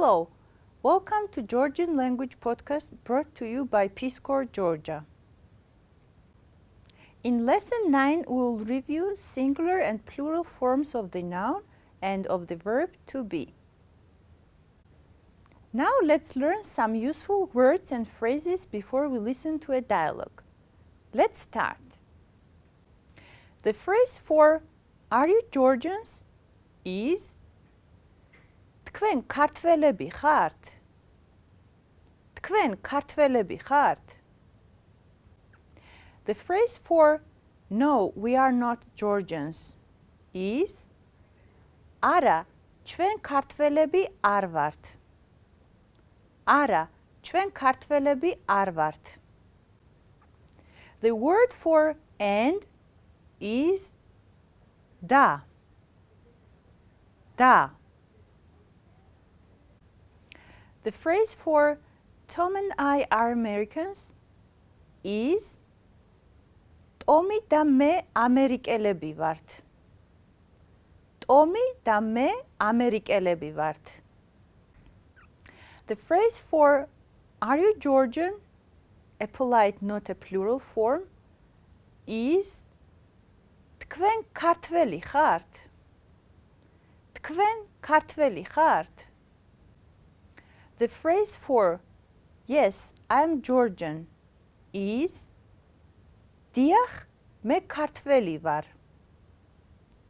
Hello, welcome to Georgian Language Podcast brought to you by Peace Corps Georgia. In Lesson 9, we will review singular and plural forms of the noun and of the verb to be. Now let's learn some useful words and phrases before we listen to a dialogue. Let's start. The phrase for Are you Georgians? is თქვენ ქართველები ხართ? თქვენ ქართველები ხართ? The phrase for no, we are not Georgians is არა, ჩვენ ქართველები არ ვართ. არა, ჩვენ ქართველები არ ვართ. The word for and is da. Da. The phrase for Tom and I are Americans is ტომი და მე ამერიკელები ვართ. ტომი და მე ამერიკელები ვართ. The phrase for are you Georgian, a polite not a plural form, is თქვენ ქართველი ხართ? თქვენ ქართველი ხართ? The phrase for yes, I'm Georgian is დიახ, მე ქართველი ვარ.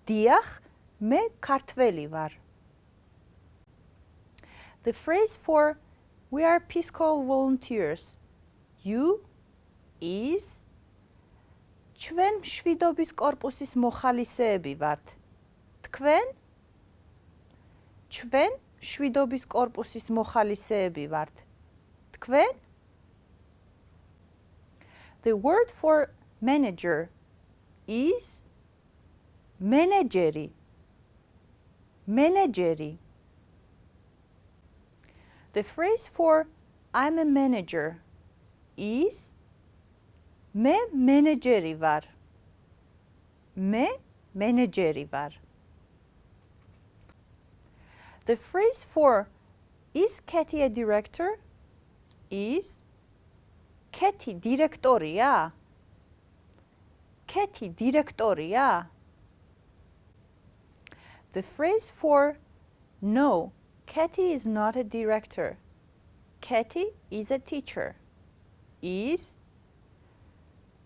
დიახ, მე ქართველი ვარ. The phrase for we are Peace Corps volunteers you is ჩვენ მშვიდობის კორპუსის მოხალისეები ვართ. თქვენ ჩვენ შვიდობის კორპუსის მოხალისეები ვართ. თქვენ? The word for manager is menageri. Menageri. The phrase for I'm a manager is me menageri var. Me menageri var. The phrase for is Katie a director is Katie directoria. კეთი დირექტორია? The phrase for no, Katie is not a director. Katie is a teacher. is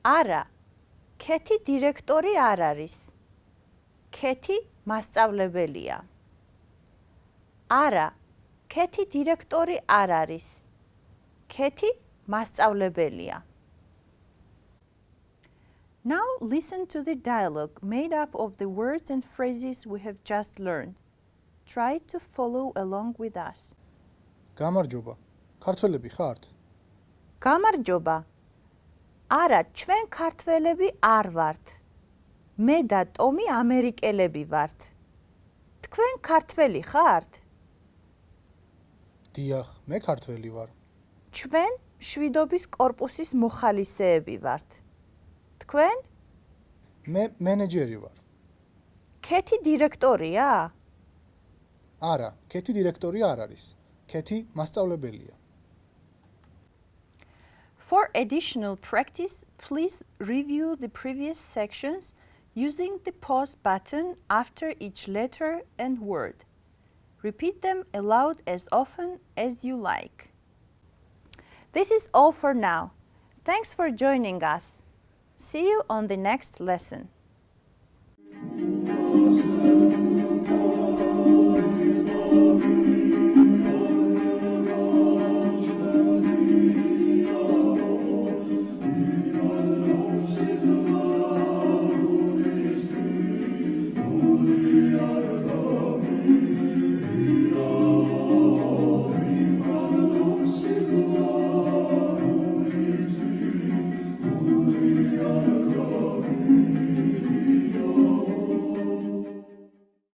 არა, კეთი დირექტორი არ არის. კეთი მასწავლებელია. არა, კეთი დირექტორი არ არის. კეთი მასწავლებელია. Now listen to the dialogue made up of the words and phrases we have just learned. Try to follow along with us. გამარჯობა. ქართველები ხართ? გამარჯობა. არა, ჩვენ ქართველები არ ვართ. მე და ტომი ამერიკელები ვართ. თქვენ ქართველი ხართ? დიახ, მე ქართველი ვარ. ჩვენ შვიდობის корпуსის მოხალისეები ვართ. თქვენ? მე მენეჯერი ვარ. ქეთი დირექტორია? არა, ქეთი დირექტორი არ არის. ქეთი მასწავლებელია. For additional practice, please review the previous sections using the pause button after each letter and word. Repeat them aloud as often as you like. This is all for now. Thanks for joining us. See you on the next lesson.